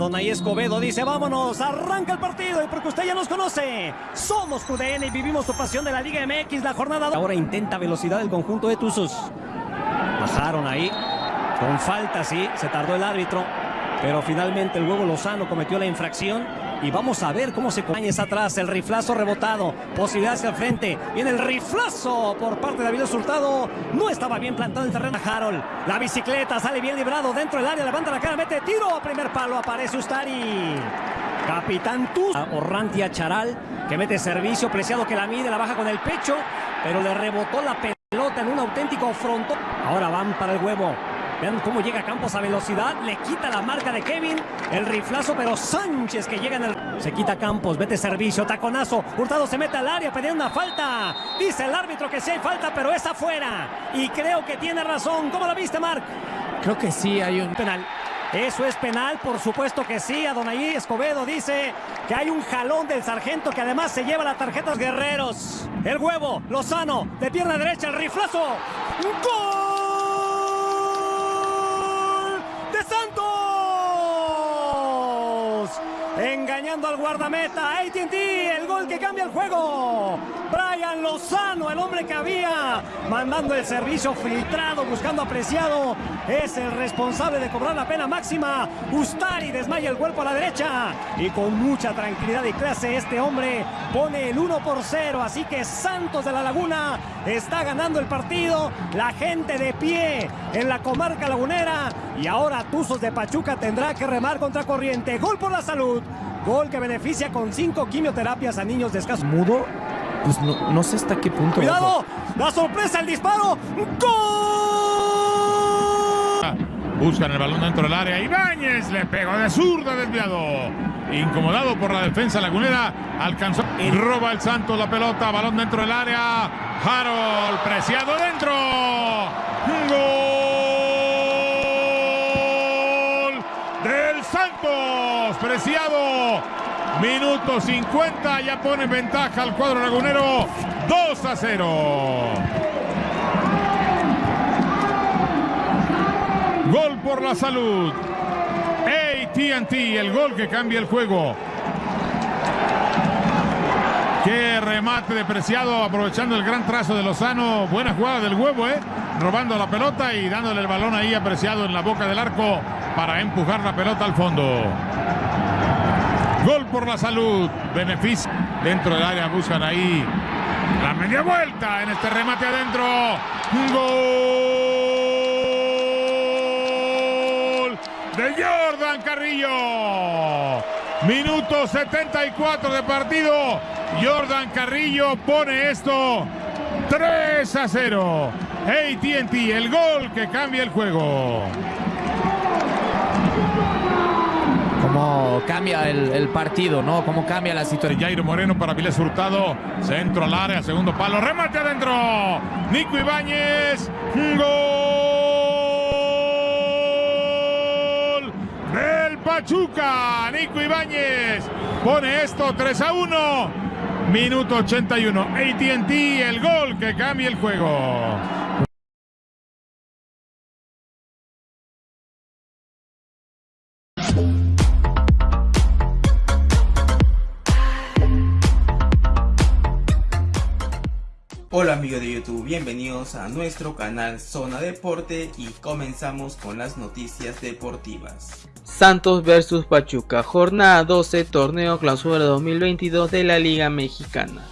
Donay Escobedo dice, vámonos, arranca el partido y porque usted ya nos conoce, somos QDN y vivimos su pasión de la Liga MX, la jornada... Ahora intenta velocidad el conjunto de Tuzos. Bajaron ahí, con falta, sí, se tardó el árbitro, pero finalmente el huevo Lozano cometió la infracción y vamos a ver cómo se Áñez atrás, el riflazo rebotado, posibilidad hacia el frente, viene el riflazo por parte de David Hurtado, no estaba bien plantado el terreno Harold, la bicicleta sale bien librado dentro del área, levanta la cara, mete tiro primer palo, aparece Ustari. Capitán Tuz, Orrantia Charal, que mete servicio, preciado que la mide, la baja con el pecho, pero le rebotó la pelota en un auténtico frontón. Ahora van para el huevo, Vean cómo llega Campos a velocidad. Le quita la marca de Kevin. El riflazo, pero Sánchez que llega en el... Se quita Campos, vete servicio, taconazo. Hurtado se mete al área pidiendo una falta. Dice el árbitro que sí hay falta, pero es afuera. Y creo que tiene razón. ¿Cómo la viste, Marc? Creo que sí hay un penal. Eso es penal, por supuesto que sí. Adonai Escobedo dice que hay un jalón del sargento que además se lleva la tarjeta guerreros. El huevo, Lozano, de pierna derecha, el riflazo. ¡Gol! Al guardameta. AT&T, el gol que cambia el juego. Brian Lozano, el hombre que había mandando el servicio filtrado, buscando apreciado, es el responsable de cobrar la pena máxima. Ustari desmaya el cuerpo a la derecha y con mucha tranquilidad y clase este hombre pone el 1 por 0. Así que Santos de la Laguna está ganando el partido. La gente de pie en la comarca lagunera y ahora Tuzos de Pachuca tendrá que remar contra corriente. Gol por la salud. Gol que beneficia con cinco quimioterapias a niños de escaso. Mudo, pues no, no sé hasta qué punto. ¡Cuidado! ¡La sorpresa, el disparo! ¡Gol! Buscan el balón dentro del área. Ibáñez le pegó de zurda desviado. Incomodado por la defensa lagunera. Alcanzó. Y roba el Santos la pelota. Balón dentro del área. Harold preciado dentro. Preciado. Minuto 50, ya pone ventaja al cuadro lagunero 2 a 0. Gol por la salud. ATT, el gol que cambia el juego. Qué remate de Preciado, aprovechando el gran trazo de Lozano. Buena jugada del huevo, ¿eh? Robando la pelota y dándole el balón ahí apreciado en la boca del arco para empujar la pelota al fondo. Gol por la salud. Beneficio dentro del área. Buscan ahí la media vuelta en este remate adentro. Gol de Jordan Carrillo. Minuto 74 de partido. Jordan Carrillo pone esto 3 a 0. ATT, el gol que cambia el juego. Cambia el, partido, ¿no? Cómo cambia la situación. Jairo Moreno para Viles Hurtado. Centro al área, segundo palo. Remate adentro. Nico Ibáñez. Gol del Pachuca. Nico Ibáñez pone esto 3 a 1. Minuto 81. ATT, el gol que cambia el juego. Amigos de YouTube, bienvenidos a nuestro canal Zona Deporte y comenzamos con las noticias deportivas. Santos vs Pachuca, jornada 12, torneo clausura 2022 de la Liga Mexicana.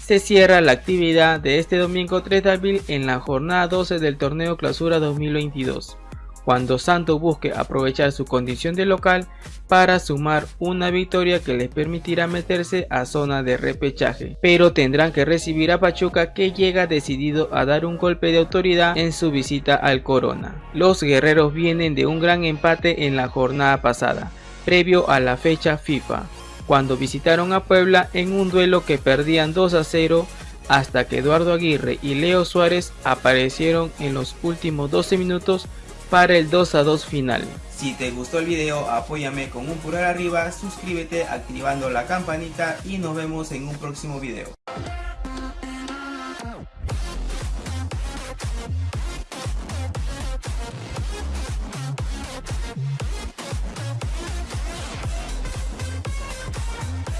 Se cierra la actividad de este domingo 3 de abril en la jornada 12 del torneo clausura 2022 cuando Santos busque aprovechar su condición de local para sumar una victoria que les permitirá meterse a zona de repechaje, pero tendrán que recibir a Pachuca que llega decidido a dar un golpe de autoridad en su visita al Corona. Los guerreros vienen de un gran empate en la jornada pasada, previo a la fecha FIFA, cuando visitaron a Puebla en un duelo que perdían 2 a 0 hasta que Eduardo Aguirre y Leo Suárez aparecieron en los últimos 12 minutos para el 2 a 2 final. Si te gustó el video apóyame con un pulgar arriba, suscríbete activando la campanita y nos vemos en un próximo video.